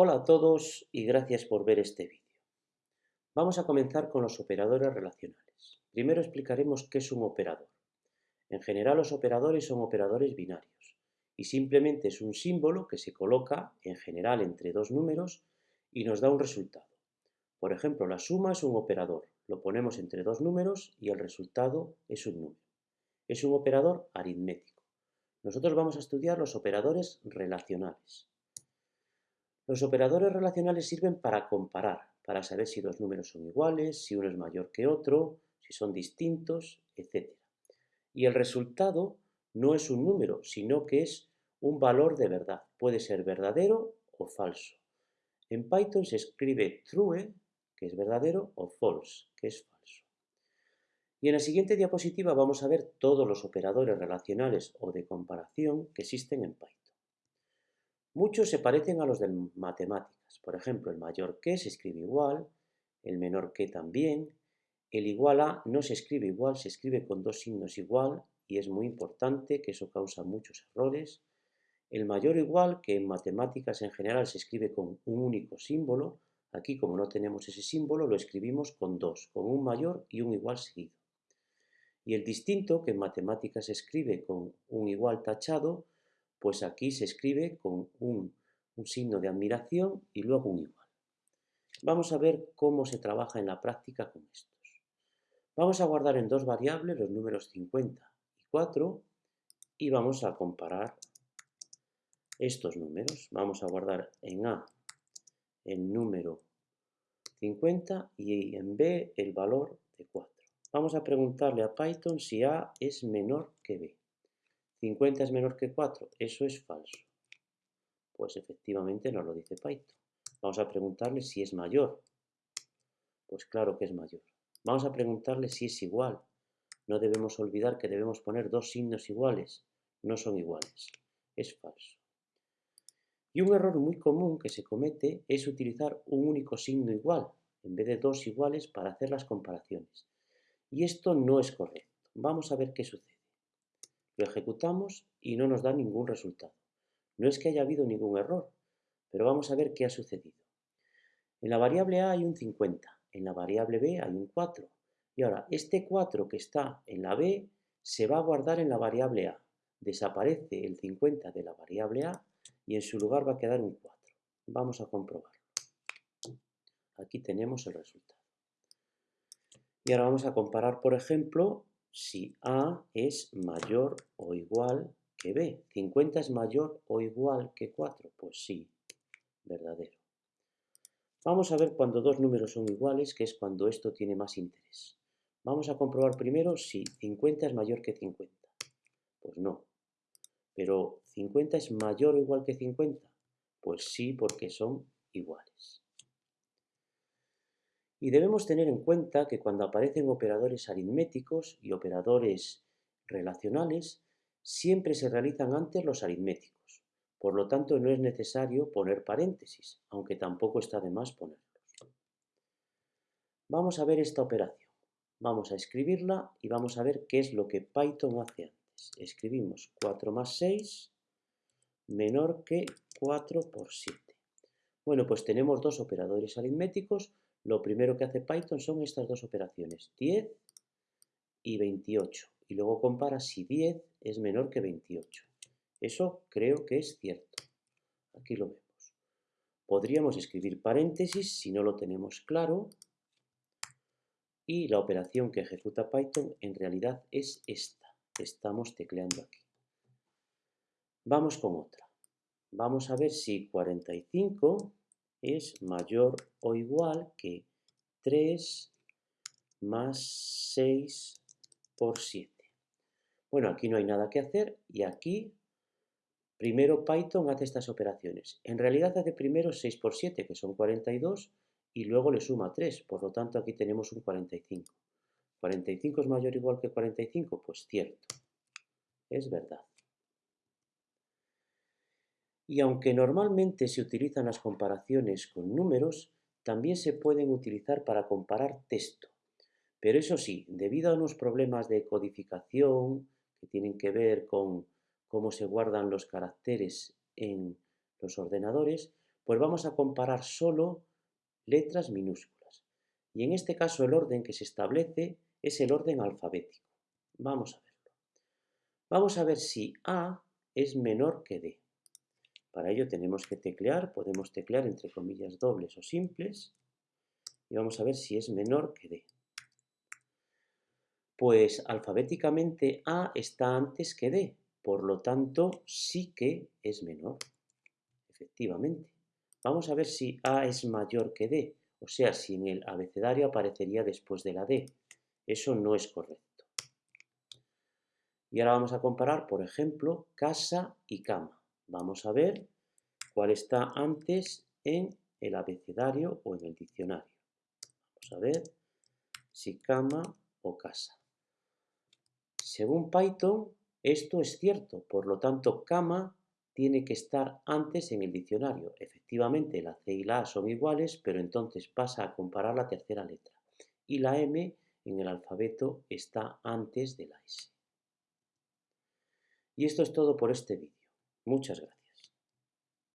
Hola a todos y gracias por ver este vídeo. Vamos a comenzar con los operadores relacionales. Primero explicaremos qué es un operador. En general los operadores son operadores binarios y simplemente es un símbolo que se coloca en general entre dos números y nos da un resultado. Por ejemplo, la suma es un operador, lo ponemos entre dos números y el resultado es un número. Es un operador aritmético. Nosotros vamos a estudiar los operadores relacionales. Los operadores relacionales sirven para comparar, para saber si dos números son iguales, si uno es mayor que otro, si son distintos, etc. Y el resultado no es un número, sino que es un valor de verdad. Puede ser verdadero o falso. En Python se escribe true, que es verdadero, o false, que es falso. Y en la siguiente diapositiva vamos a ver todos los operadores relacionales o de comparación que existen en Python. Muchos se parecen a los de matemáticas. Por ejemplo, el mayor que se escribe igual, el menor que también, el igual a no se escribe igual, se escribe con dos signos igual y es muy importante que eso causa muchos errores. El mayor igual, que en matemáticas en general se escribe con un único símbolo, aquí como no tenemos ese símbolo lo escribimos con dos, con un mayor y un igual seguido. Y el distinto, que en matemáticas se escribe con un igual tachado, pues aquí se escribe con un, signo de admiración y luego un igual. Vamos a ver cómo se trabaja en la práctica con estos. Vamos a guardar en dos variables los números 50 y 4 y vamos a comparar estos números. Vamos a guardar en A el número 50 y en B el valor de 4. Vamos a preguntarle a Python si A es menor que B. 50 es menor que 4, eso es falso. Pues efectivamente nos lo dice Python. Vamos a preguntarle si es mayor. Pues claro que es mayor. Vamos a preguntarle si es igual. No debemos olvidar que debemos poner dos signos iguales. No son iguales. Es falso. Y un error muy común que se comete es utilizar un único signo igual en vez de dos iguales para hacer las comparaciones. Y esto no es correcto. Vamos a ver qué sucede. Lo ejecutamos y no nos da ningún resultado. No es que haya habido ningún error, pero vamos a ver qué ha sucedido. En la variable A hay un 50, en la variable B hay un 4. Y ahora, este 4 que está en la B se va a guardar en la variable A. Desaparece el 50 de la variable A y en su lugar va a quedar un 4. Vamos a comprobarlo. Aquí tenemos el resultado. Y ahora vamos a comparar, por ejemplo, si A es mayor o igual que B. ¿50 es mayor o igual que 4? Pues sí, verdadero. Vamos a ver cuando dos números son iguales, que es cuando esto tiene más interés. Vamos a comprobar primero si 50 es mayor que 50. Pues no. Pero ¿50 es mayor o igual que 50? Pues sí, porque son iguales. Y debemos tener en cuenta que cuando aparecen operadores aritméticos y operadores relacionales, siempre se realizan antes los aritméticos. Por lo tanto, no es necesario poner paréntesis, aunque tampoco está de más ponerlos. Vamos a ver esta operación. Vamos a escribirla y vamos a ver qué es lo que Python hace antes. Escribimos 4 más 6 menor que 4 por 7. Bueno, pues tenemos dos operadores aritméticos lo primero que hace Python son estas dos operaciones, 10 y 28. Y luego compara si 10 es menor que 28. Eso creo que es cierto. Aquí lo vemos. Podríamos escribir paréntesis si no lo tenemos claro. Y la operación que ejecuta Python en realidad es esta. Estamos tecleando aquí. Vamos con otra. Vamos a ver si 45 es mayor o igual que 3 más 6 por 7. Bueno, aquí no hay nada que hacer y aquí primero Python hace estas operaciones. En realidad hace primero 6 por 7, que son 42, y luego le suma 3, por lo tanto aquí tenemos un 45. ¿45 es mayor o igual que 45? Pues cierto, es verdad. Y aunque normalmente se utilizan las comparaciones con números, también se pueden utilizar para comparar texto. Pero eso sí, debido a unos problemas de codificación que tienen que ver con cómo se guardan los caracteres en los ordenadores, Pues vamos a comparar solo letras minúsculas. Y en este caso el orden que se establece es el orden alfabético. Vamos a verlo. Vamos a ver si A es menor que D. Para ello tenemos que teclear, podemos teclear entre comillas dobles o simples, y vamos a ver si es menor que D. Pues alfabéticamente A está antes que D, por lo tanto sí que es menor, efectivamente. Vamos a ver si A es mayor que D, o sea, si en el abecedario aparecería después de la D. Eso no es correcto. Y ahora vamos a comparar, por ejemplo, casa y cama. Vamos a ver cuál está antes en el abecedario o en el diccionario. Vamos a ver si cama o casa. Según Python, esto es cierto, por lo tanto, cama tiene que estar antes en el diccionario. Efectivamente, la C y la A son iguales, pero entonces pasa a comparar la tercera letra. Y la M en el alfabeto está antes de la S. Y esto es todo por este vídeo. Muchas gracias.